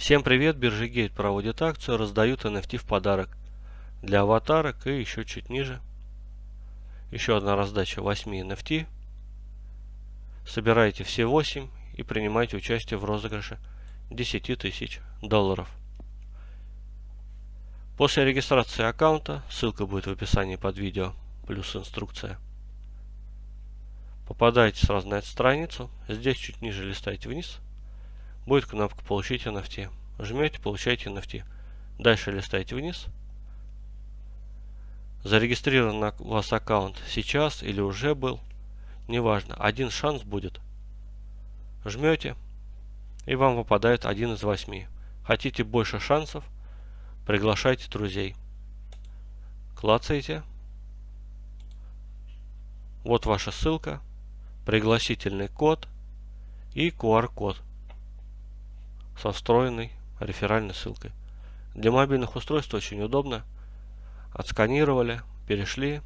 Всем привет, биржа Гейт проводит акцию, раздают NFT в подарок для аватарок и еще чуть ниже. Еще одна раздача 8 NFT. Собирайте все 8 и принимайте участие в розыгрыше 10 тысяч долларов. После регистрации аккаунта, ссылка будет в описании под видео, плюс инструкция. Попадаете сразу на эту страницу, здесь чуть ниже листаете вниз – будет кнопка «Получить NFT». Жмете, получаете NFT. Дальше листаете вниз. Зарегистрирован у вас аккаунт сейчас или уже был, неважно, один шанс будет. Жмете, и вам выпадает один из восьми. Хотите больше шансов, приглашайте друзей. Клацаете. Вот ваша ссылка, пригласительный код и QR-код со встроенной реферальной ссылкой. Для мобильных устройств очень удобно. Отсканировали, перешли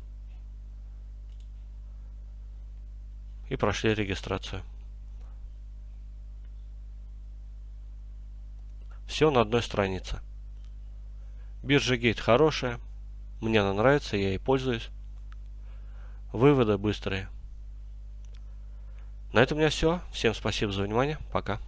и прошли регистрацию. Все на одной странице. Биржа Гейт хорошая. Мне она нравится, я ей пользуюсь. Выводы быстрые. На этом у меня все. Всем спасибо за внимание. Пока.